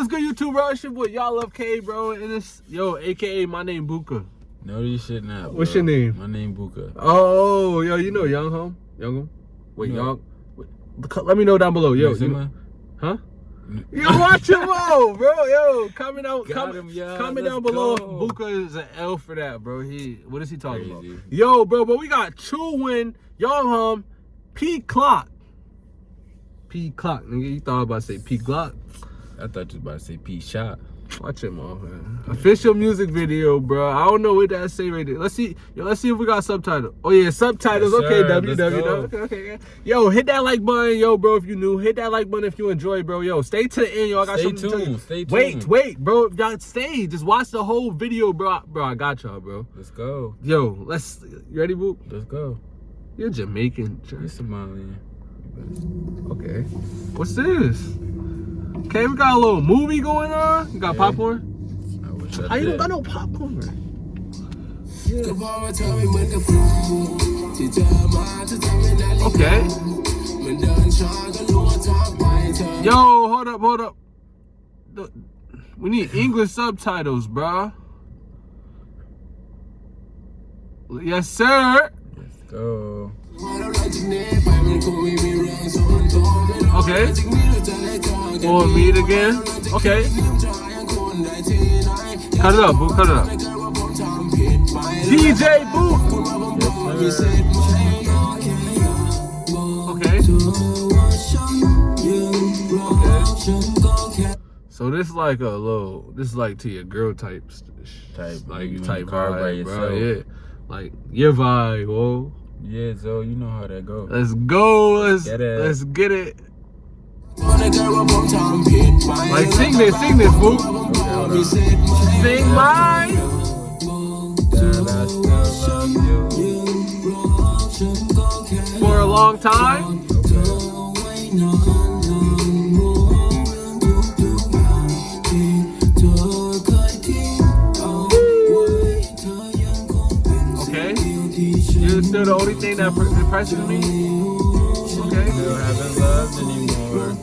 what's good, YouTube, bro? It's your boy, y'all love K, bro. And it's, yo, AKA my name, Buka. No, you should not. What's your name? My name Buka. Oh, yo, you know Young Home? Young Home? Wait, No. Young? Wait, let me know down below. Yo, you, Maxima? huh? Yo, watch him out, bro. Yo, comment out, comment, him, y'all. comment Let's down below. go. Buka is an L for that, bro. He, what is he talking Crazy. about? Yo, bro, but we got two win, Young Hum, P Clock. P Clock, nigga. You thought I was about to say P Glock. I thought you was about to say P shot. Watch him off, man. Official music video, bro. I don't know what that say right there. Let's see. Yo, let's see if we got subtitles. Oh yeah, subtitles. Yes, okay, sir. W W. Okay, okay, okay. Yo, hit that like button, yo, bro. If you new, hit that like button if you enjoy, bro. Yo, stay to the end, yo. I got Stay something to tell you. tuned. Stay Wait, tuned. wait, bro. Y'all stay. Just watch the whole video, bro. Bro, I got y'all, bro. Let's go. Yo, let's. You ready, boo? Let's go. You're Jamaican. You're Somalian. Okay. What's this? Okay, we got a little movie going on. You got Yeah. popcorn? I wish I How you don't got no popcorn? Okay. Yo, hold up, hold up. We need English subtitles, bruh. Yes, sir. Let's go. Okay. Or meet again. Okay. Cut it up, boo. Cut it up. DJ Boo. Yes. Okay. Okay. So this like a little, this is like to your girl type, Type, like type the car by vibe, bro. Yeah, like your vibe. Whoa, Yeah, Zo, you know how that goes. let's go. Let's Get it. let's get it. Like sing this, sing this, boo. Okay. Sing mine. That I still love you. For a long time. Okay. Still the only thing that pr- impresses me. Okay. Still haven't loved anymore.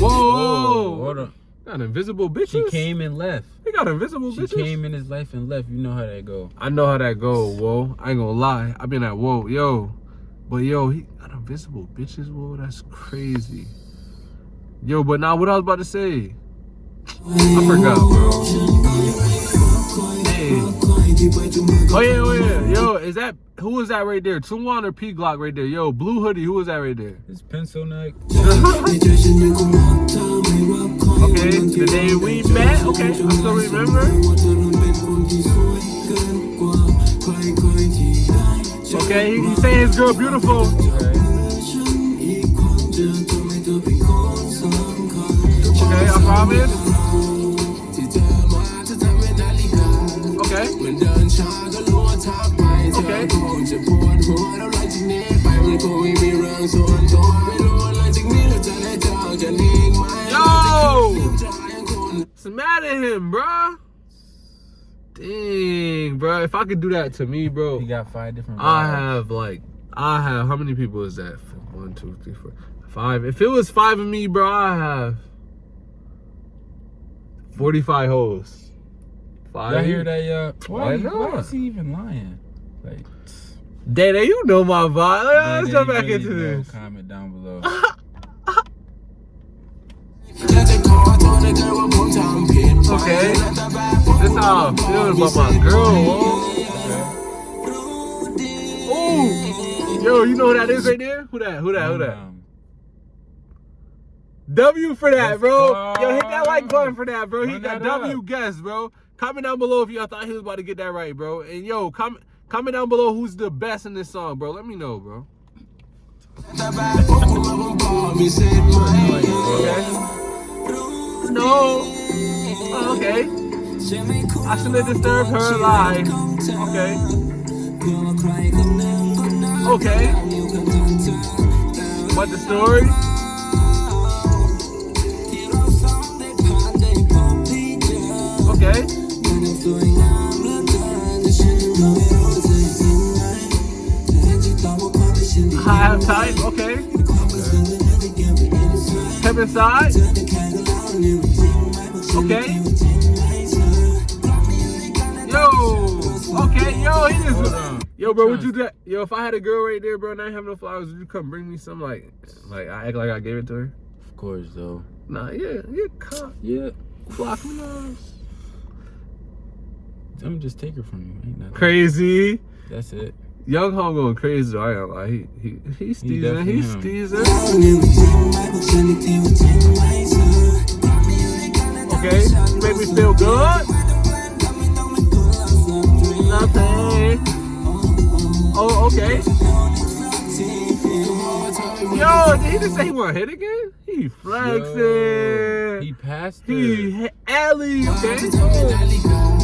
Whoa, whoa. hold on. Got invisible bitches. She came and left. They got invisible She bitches. came in his life and left. You know how that go. I know how that go. Whoa, I ain't gonna lie. I've been at whoa, yo, but yo, he got invisible bitches. Whoa, that's crazy. Yo, but now what I was about to say, I forgot, bro. Hey. Oh yeah, oh yeah, yo, is that who is that right there? Tuwan or P Glock right there? Yo, blue hoodie, who is that right there? His pencil neck. Okay, the day we met. Okay, I still remember. Okay, he, he saying his girl beautiful. Okay, I promise. Okay. Yo! What's the matter at him, bro Dang, bro. If I could do that to me, bro, He got five different. I have like, I have, how many people is that? One, two, three, four, five. If it was five of me, bro, I have 45 hoes. Five. Y'all hear that, y'all? Why, Why why not? is he even lying? Like, Dada, you know my vibe. Let's jump back really into know. this. Comment down below. Okay. This how I'm feeling about my girl. Ooh. Yo, you know who that is right there? Who that? Who that? Who that? Um, W for that, bro. Yo, hit that like button for that, bro. He got that. W guess, bro. Comment down below if y'all thought he was about to get that right, bro. And yo, comment comment down below who's the best in this song, bro. Let me know, bro. Okay. No. Okay. I shouldn't disturb her life. Okay. Okay. What the story? Type. Okay. Step inside. Okay. Yo. Okay. Yo, he just. Yo, bro, would you do? Yo, if I had a girl right there, bro, and I didn't have no flowers, would you come bring me some? Like, like I act like I gave it to her. Of course, though. Nah, yeah, yeah, come, Yeah. block me off. Tell me just take her from you. Ain't nothing. Crazy. That's it. Young home going crazy. though, I ain't gonna. He he he's He steezing. definitely He's him. steezing. Okay, make me feel good. Nothing. Oh, okay. Yo, did he just say he want to hit again? He flexing. Yo, he passed her. He hit alley. Okay.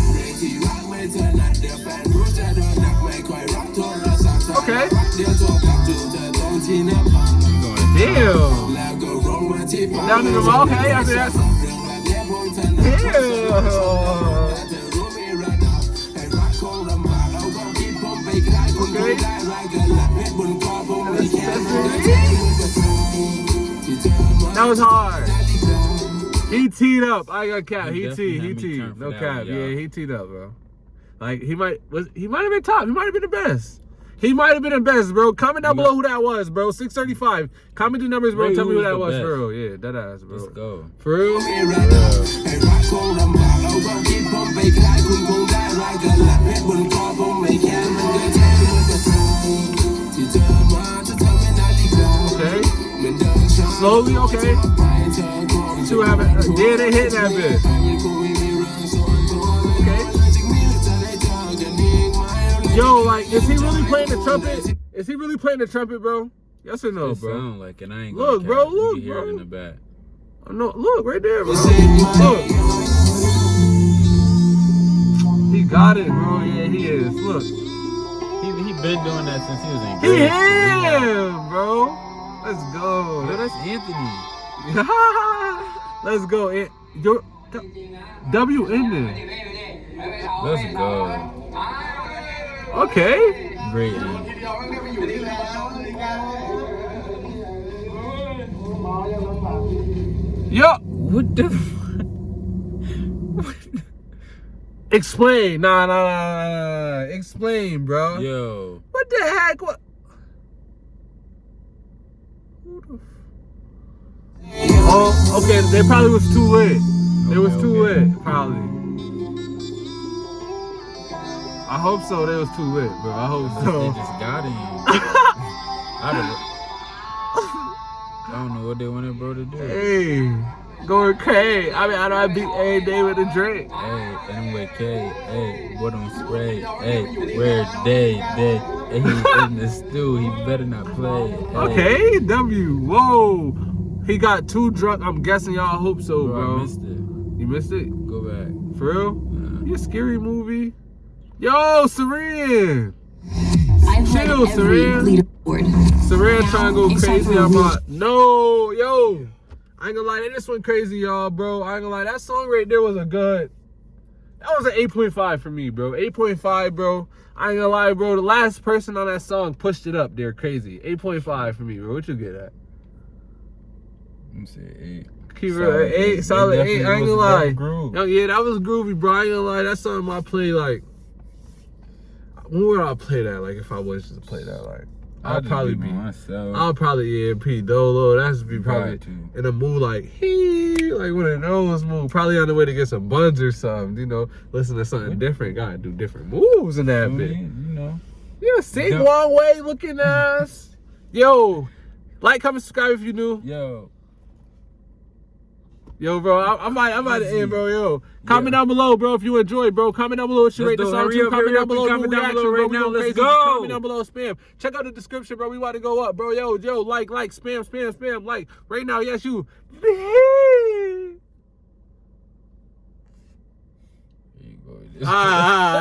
Down the hey, that. Was hard. He teed up. I got cap. He, he teed. He teed. No cap. Yeah, he teed up, bro. Like he might was he might have been top. He might have been the best. He might have been the best, bro. Comment down no. below who that was, bro. 635. Comment the numbers, bro. Ray Tell me who that was, best. for. Yeah, that ass, bro. Let's go. For real? Okay. Slowly, okay. See what happens. Yeah, they hit that bit. Yo, like, is he really playing the trumpet? Is he really playing the trumpet, bro? Yes or no, it bro? sound like it. I ain't Look, gonna bro, cap. You look, can hear bro. it in the back. No, look right there, bro. Look. He got it, bro. Yeah, he is. Look. He he been doing that since he was in He grade school. him, bro. Let's Yo, go. that's Anthony. Let's go. It, your W in there. Let's go. Okay. Great. Yo, What the? F- explain. Nah, nah, nah, nah. Explain, bro. Yo. What the heck? What? Who the f- Oh, okay. They probably was too lit. They was Okay, too okay. lit, probably. I hope so. They was too lit, bro. I hope so. They just got in. I don't. I don't know what they wanted bro to do. Hey, going crazy. I mean, I know I beat every day with a drink. Hey, and with K. Hey, what on spray? Hey, where day day? Hey, he's in the stew. He better not play. Hey, Okay, W. Whoa. He got too drunk. I'm guessing y'all hope so, Bro, bro. I missed it. You missed it? Go back. For real? Nah. You a scary movie? Yo, Serene! I've led Chill, every Saran. leaderboard. Serene trying to go crazy. for a I'm real- like, no, yo. I ain't gonna lie, they just went crazy, y'all, bro. I ain't gonna lie, that song right there was a good. That was an 8.5 for me, bro. 8.5, bro. I ain't gonna lie, bro. The last person on that song pushed it up there crazy. 8.5 for me, bro. What you get at? Let me see. Eight. Keep it Solid at eight, eight. solid eight. I ain't gonna lie. dope. Yo, yeah, that was groovy, bro. I ain't gonna lie. That's something I play like. When would I play that? Like, if I was to play that, like, I'll I'd probably be. myself. I'll probably yeah, P Dolo. That's be probably in a mood like he like one of those moves. Probably on the way to get some buns or something. You know, listen to something different. Gotta do different moves in that bit. you know. Yeah, sing one way looking ass. Yo, like, comment, subscribe if you new. Yo. Yo, bro, I, I might, I might end, bro. Yo, comment down below, bro, if you enjoyed, bro. Comment down below what you Let's rate the song. Hurry too. up, Comment hurry down up. below. Comment down below bro. right We now. Let's go. Comment down below. Spam. Check out the description, bro. We about to go up, bro. Yo, yo, like, like, spam, spam, spam, like. Right now, yes, you. You go. Ah.